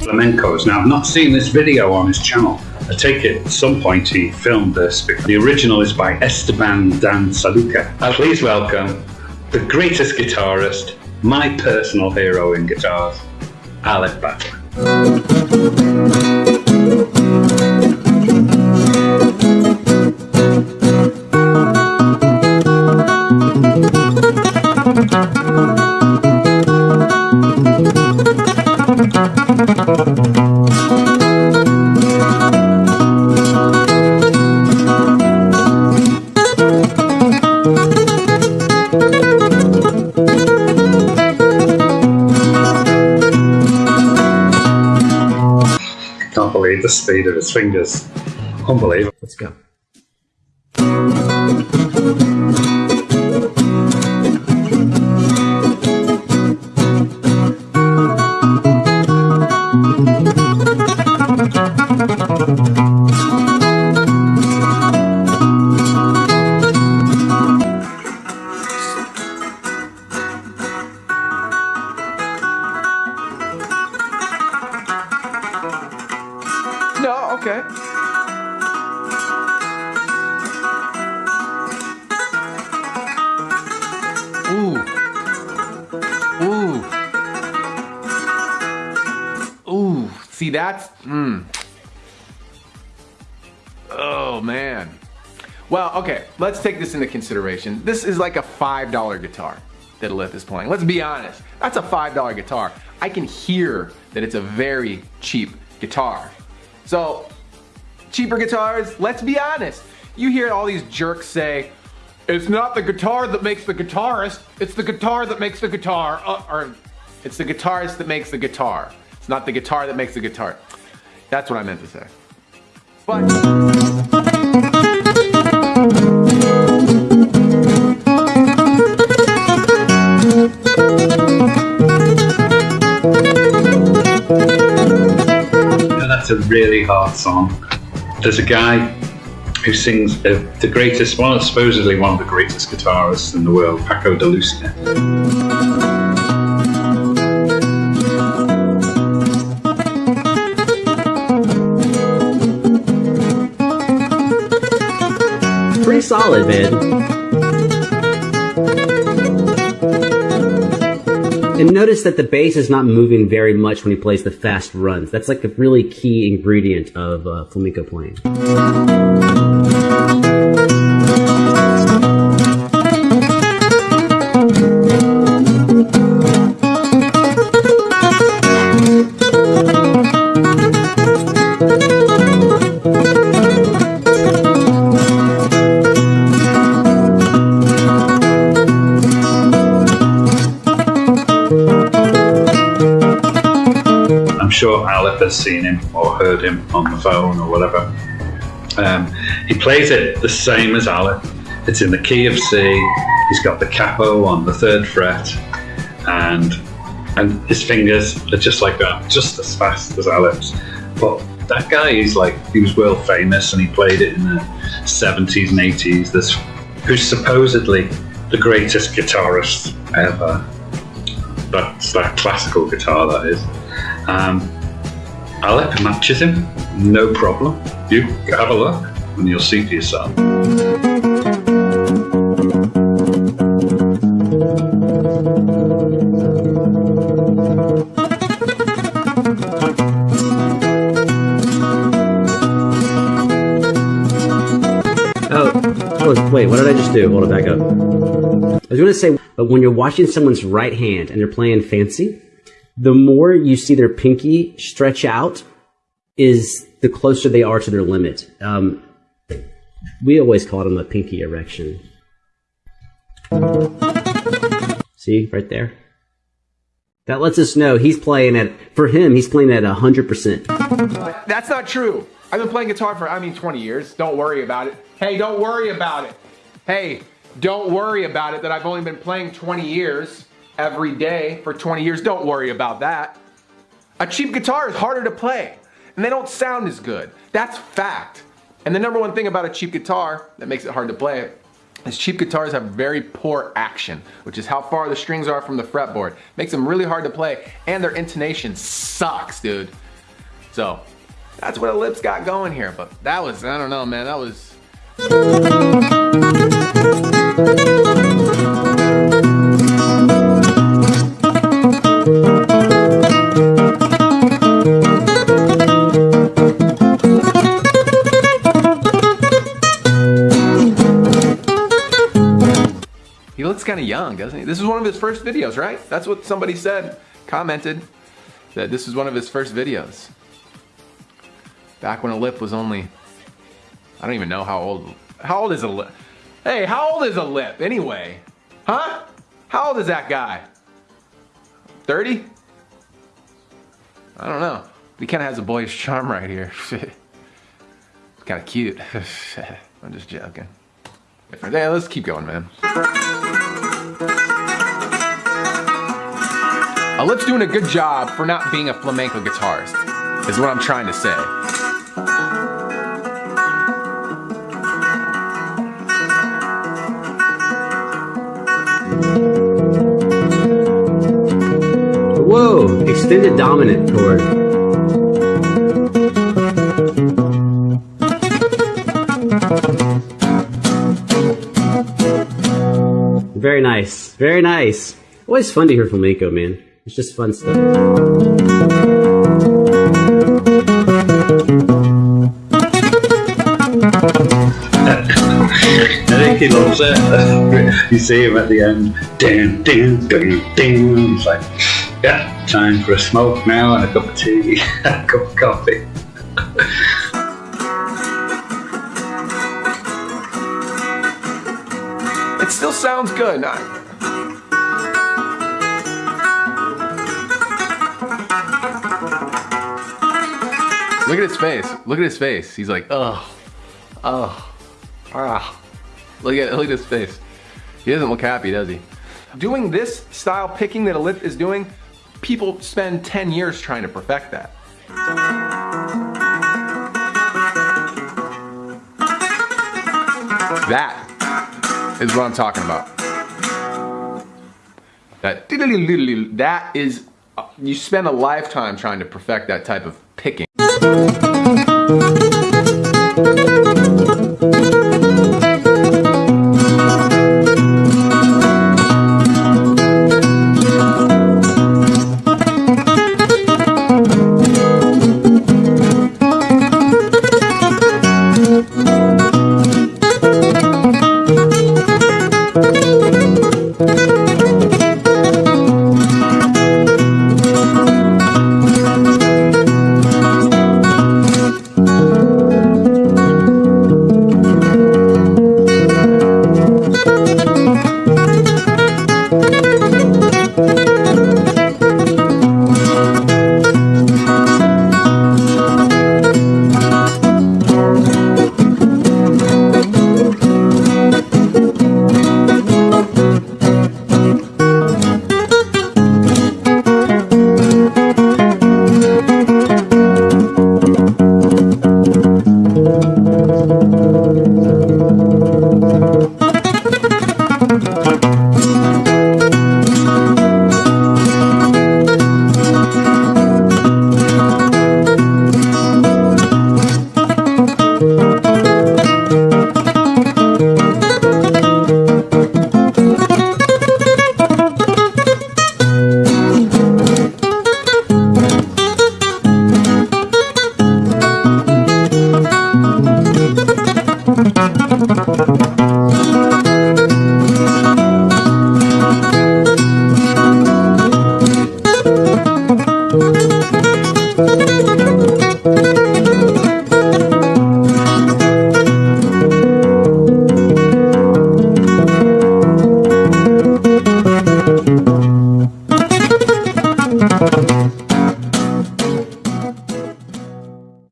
flamencos. Now, I've not seen this video on his channel. I take it at some point he filmed this. The original is by Esteban Dan Saluca. Uh, please welcome the greatest guitarist, my personal hero in guitars, Alip Ba Ta. The speed of his fingers. Unbelievable. Let's go. See, that's. Mm. Oh, man. Well, okay, let's take this into consideration. This is like a $5 guitar that Alip is playing. Let's be honest. That's a $5 guitar. I can hear that it's a very cheap guitar. So, cheaper guitars, let's be honest. You hear all these jerks say, it's not the guitar that makes the guitarist, it's the guitar that makes the guitar, uh, or it's the guitarist that makes the guitar. It's not the guitar that makes the guitar. That's what I meant to say. But that's a really hard song. There's a guy who sings uh, the greatest, one supposedly one of the greatest guitarists in the world, Paco de Lucia. Solid, man. And notice that the bass is not moving very much when he plays the fast runs. That's like a really key ingredient of uh, flamenco playing. Has seen him or heard him on the phone or whatever. Um, he plays it the same as Alip. It's in the key of C. He's got the capo on the third fret, and and his fingers are just like that, just as fast as Alip's. But that guy, he's like he was world famous, and he played it in the 70s and 80s. This who's supposedly the greatest guitarist ever. That's that classical guitar, that is. Um, Alip matches him, no problem. You have a look and you'll see for yourself. Oh, oh, wait, what did I just do? Hold it back up. I was going to say, but when you're watching someone's right hand and they're playing fancy, the more you see their pinky stretch out, is the closer they are to their limit. Um, we always called them a pinky erection. See, right there? That lets us know he's playing at, for him, he's playing at 100%. That's not true. I've been playing guitar for, I mean, 20 years. Don't worry about it. Hey, don't worry about it. Hey, don't worry about it that I've only been playing 20 years every day for 20 years. Don't worry about that. A cheap guitar is harder to play. and they don't sound as good. That's fact. And the number one thing about a cheap guitar that makes it hard to play is cheap guitars have very poor action, which is how far the strings are from the fretboard. Makes them really hard to play, and their intonation sucks, dude. So, that's what Alip's got going here, but that was, I don't know, man, that was... kind of young, doesn't he? This is one of his first videos, right? That's what somebody said, commented, that this is one of his first videos. Back when Alip was only, I don't even know how old, how old is Alip? Hey, how old is Alip anyway? Huh? How old is that guy? 30? I don't know. He kind of has a boyish charm right here. kind of cute. I'm just joking. Yeah, let's keep going, man. Uh, a lip's doing a good job for not being a flamenco guitarist, is what I'm trying to say. Whoa, extended dominant chord. Very nice, very nice. Always fun to hear flamenco, man. It's just fun stuff. I think he loves it. you see him at the end, ding, ding, ding, ding. He's like, yeah, time for a smoke now and a cup of tea, a cup of coffee. It still sounds good. I- Look at his face. Look at his face. He's like, oh, oh, ah. Look at look at his face. He doesn't look happy, does he? Doing this style picking that Alip is doing, people spend 10 years trying to perfect that. That is what I'm talking about. That that is you spend a lifetime trying to perfect that type of picking.